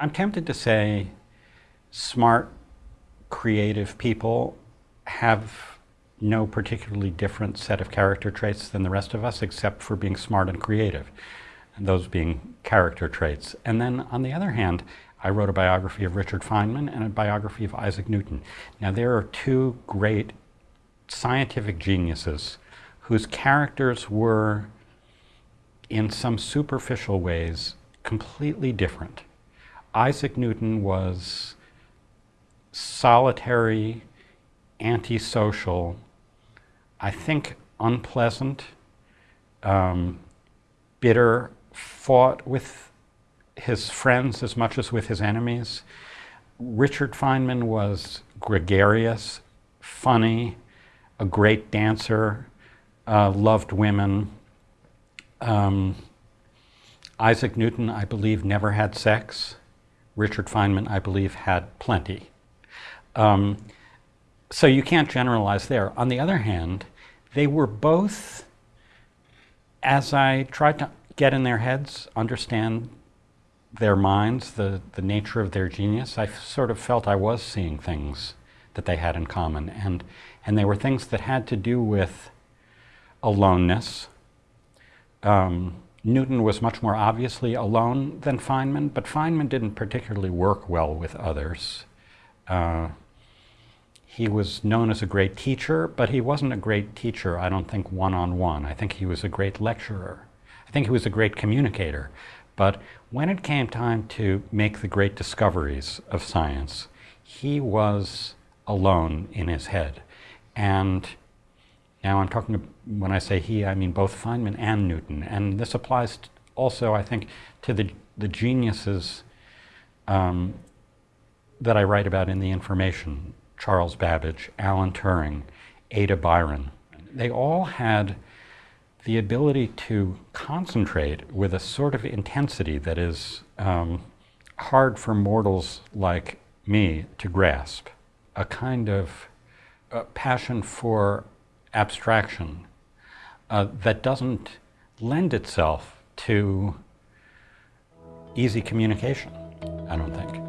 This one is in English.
I'm tempted to say smart, creative people have no particularly different set of character traits than the rest of us, except for being smart and creative, and those being character traits. And then on the other hand, I wrote a biography of Richard Feynman and a biography of Isaac Newton. Now there are two great scientific geniuses whose characters were, in some superficial ways, completely different. Isaac Newton was solitary, antisocial, I think unpleasant, um, bitter, fought with his friends as much as with his enemies. Richard Feynman was gregarious, funny, a great dancer, uh, loved women. Um, Isaac Newton, I believe, never had sex. Richard Feynman, I believe, had plenty. Um, so you can't generalize there. On the other hand, they were both, as I tried to get in their heads, understand their minds, the, the nature of their genius, I sort of felt I was seeing things that they had in common. And, and they were things that had to do with aloneness, um, Newton was much more obviously alone than Feynman, but Feynman didn't particularly work well with others. Uh, he was known as a great teacher, but he wasn't a great teacher, I don't think, one-on-one. -on -one. I think he was a great lecturer. I think he was a great communicator. But when it came time to make the great discoveries of science, he was alone in his head. And now I'm talking, when I say he, I mean both Feynman and Newton. And this applies also, I think, to the, the geniuses um, that I write about in the information. Charles Babbage, Alan Turing, Ada Byron. They all had the ability to concentrate with a sort of intensity that is um, hard for mortals like me to grasp. A kind of uh, passion for abstraction uh, that doesn't lend itself to easy communication, I don't think.